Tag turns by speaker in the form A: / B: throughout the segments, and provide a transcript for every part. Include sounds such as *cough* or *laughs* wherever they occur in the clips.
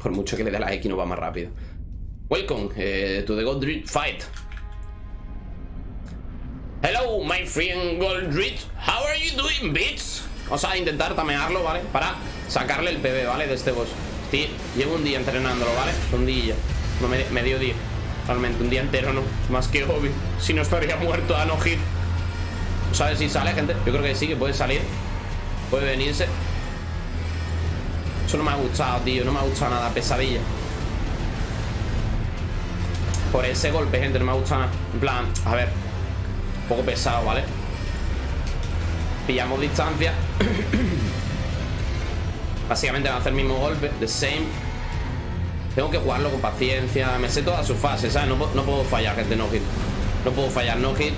A: Por mucho que le dé la X no va más rápido. Welcome eh, to the Goldreed Fight. Hello, my friend Goldreed. How are you doing, bitch? Vamos a intentar tamearlo, ¿vale? Para sacarle el PB, ¿vale? De este boss. Sí, llevo un día entrenándolo, ¿vale? Un día. No, medio día. Realmente, un día entero, ¿no? Más que obvio. Si no estaría muerto a no hit. ¿Sabes si sale, gente? Yo creo que sí, que puede salir. Puede venirse. Eso no me ha gustado, tío. No me ha gustado nada. Pesadilla. Por ese golpe, gente, no me ha gustado nada. En plan, a ver. Un poco pesado, ¿vale? Pillamos distancia. *coughs* Básicamente va a hacer el mismo golpe. The same. Tengo que jugarlo con paciencia. Me sé todas sus fases, ¿sabes? No, no puedo fallar, gente, no hit. No puedo fallar, no hit.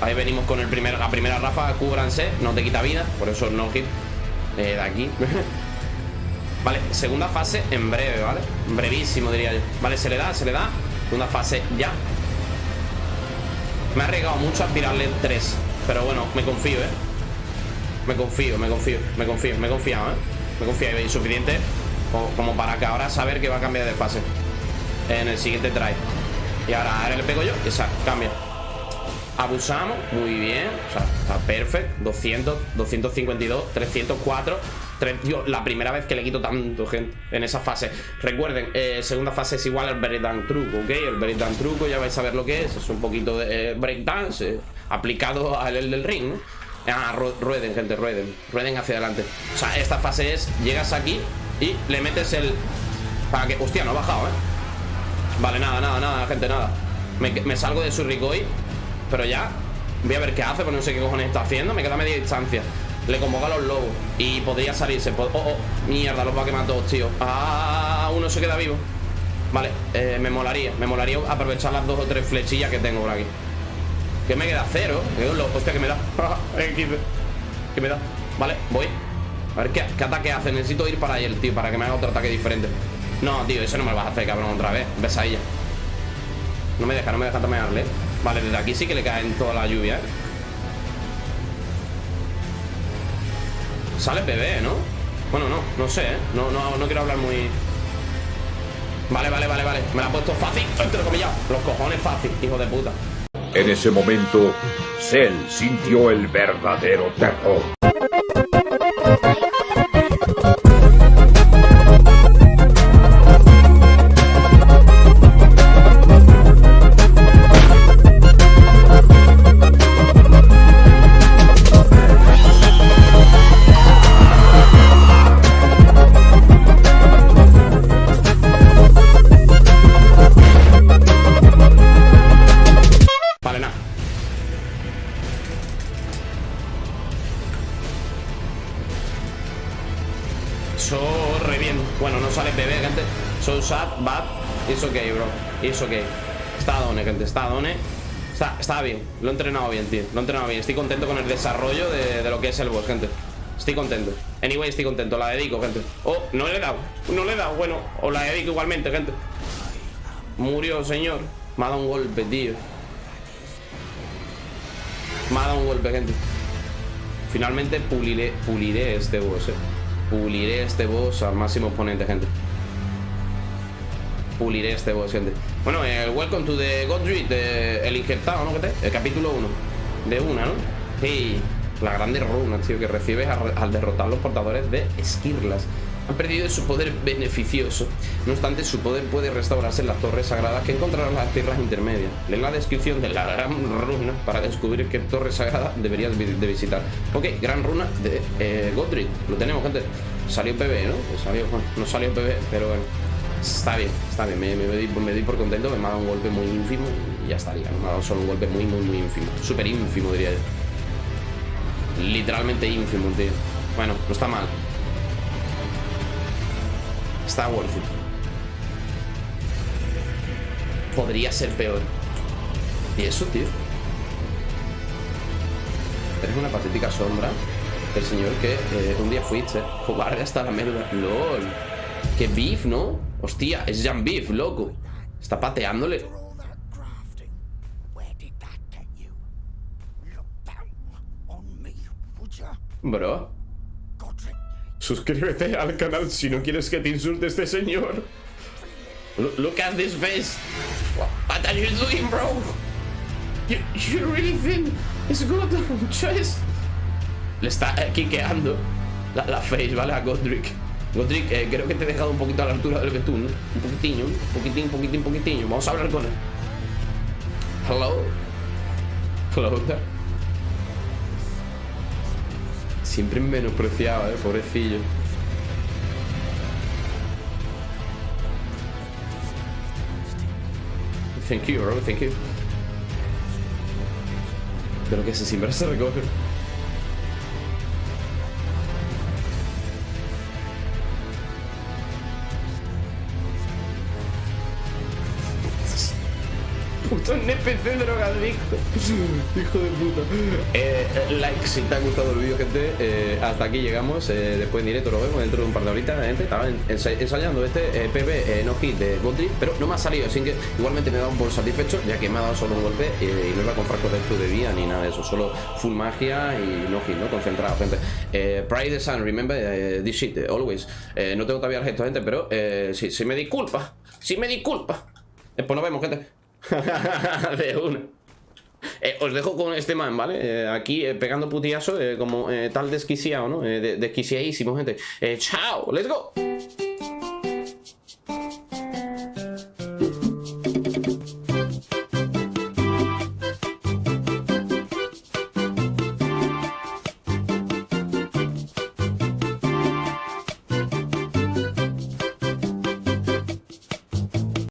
A: Ahí venimos con el primer, la primera rafa, cúbranse, no te quita vida, por eso no hit eh, de aquí. *laughs* vale, segunda fase en breve, ¿vale? Brevísimo, diría yo. Vale, se le da, se le da. Segunda fase ya. Me ha arriesgado mucho a tirarle tres. Pero bueno, me confío, ¿eh? Me confío, me confío, me confío, me he confiado, ¿eh? Me confío y suficiente como para que ahora saber que va a cambiar de fase en el siguiente try. Y ahora, ahora le pego yo y cambia. Abusamos, muy bien O sea, está perfecto 200, 252, 304 La primera vez que le quito tanto, gente En esa fase. Recuerden, eh, segunda fase es igual al breakdown truco, ¿ok? El breakdown truco ya vais a ver lo que es. Es un poquito de eh, breakdance eh, Aplicado al del ring, ¿no? Ah, rueden, gente, rueden. Rueden hacia adelante. O sea, esta fase es Llegas aquí y le metes el... Para que... Hostia, no ha bajado, ¿eh? Vale, nada, nada, nada, gente, nada. Me, salgo de su Ricoy pero ya Voy a ver qué hace, porque no sé qué cojones está haciendo. Me queda media distancia Le convoca a los lobos Y podría salirse. Oh, oh, mierda, los va a quemar todos, tío. Ah, uno se queda vivo. Vale, eh, me molaría Me molaría aprovechar las dos o tres flechillas que tengo por aquí. Que me queda cero Hostia, que me da. *laughs* Que me da. Vale, voy. A ver ¿qué, ataque hace Necesito ir para él, tío Para que me haga otro ataque diferente. No, tío, eso no me lo vas a hacer, cabrón, otra vez. Ves a ella. No me deja, no me deja tamearle Vale, desde aquí sí que le caen toda la lluvia, ¿eh? Sale bebé, ¿no? Bueno, no, no sé, ¿eh? No, no, no quiero hablar muy... Vale, vale, vale, vale. Me la ha puesto fácil, entre comillas Los cojones fácil, hijo de puta.
B: En ese momento, Cell sintió el verdadero terror
A: Eso que Está done, gente, está done. Está, está bien, lo he entrenado bien, tío. Lo he entrenado bien, estoy contento con el desarrollo de, de lo que es el boss, gente. Estoy contento. Anyway, estoy contento, la dedico, gente. Oh, no le he dado, no le he dado, bueno O la dedico igualmente, gente. Murió, señor. Me ha dado un golpe, tío. Me ha dado un golpe, gente. Finalmente puliré, puliré este boss, eh Puliré este boss al máximo exponente, gente puliré este boss, gente. Bueno, el Welcome to the Godric, el injertado, ¿no? El capítulo 1. De una, ¿no? Y la grande runa, tío, que recibes al, derrotar los portadores de Esquirlas. Han perdido su poder beneficioso. No obstante, su poder puede restaurarse en las torres sagradas que encontrarán en las tierras intermedias. Lee la descripción de la gran runa para descubrir qué torre sagrada deberías de visitar. Ok, gran runa de eh, Godric. Lo tenemos, gente. Salió PB, ¿no? No salió PB, pero bueno. Está bien, está bien, me, doy, por contento, me ha dado un golpe muy ínfimo y ya estaría, me ha dado solo un golpe muy, muy, muy ínfimo. Súper ínfimo, diría yo. Literalmente ínfimo, tío. Bueno, no está mal. Está worth it. Podría ser peor. ¿Y eso, tío? Eres una patética sombra del señor que eh, un día fuiste jugar hasta la médula. LOL. Qué beef, ¿no? Hostia, es Jan Beef, loco Está pateándole Bro Suscríbete al canal si no quieres que te insulte este señor Look, at this face. What are you doing, bro? You, you really think it's good *laughs* choice? Le está eh, quiqueando la, face, ¿vale? A Godric. Godric, eh, creo que te he dejado un poquito a la altura del betún, ¿no? Un poquitinho, un poquitín, poquitín, poquitinho. Vamos a hablar con él. Hello. Hello there. Siempre menospreciado, eh, pobrecillo. Thank you, bro, thank you. De lo que se siembra se recoge. Puto NPC drogadicto. *laughs* Hijo de puta. Eh, like si te ha gustado el vídeo, gente. Eh, hasta aquí llegamos. Eh, después en directo lo vemos dentro de un par de horitas, gente. Estaba en- ensa- ensayando este eh, PB no de Godric, pero no me ha salido. Así que igualmente me dado un por satisfecho, ya que me ha dado solo un golpe y no iba con frascos de esto de vida ni nada de eso. Solo full magia y no ¿no? Concentrado, gente. Pride the Sun, remember this shit, always. No tengo todavía el gesto, gente, pero sí, sí me disculpa. Sí me disculpa. Pues nos vemos, gente. *laughs* de una. Eh, os dejo con este man, ¿vale? Eh, aquí eh, pegando putillazo como tal desquiciado, ¿no? De- desquiciadísimo, gente. Chao, let's go.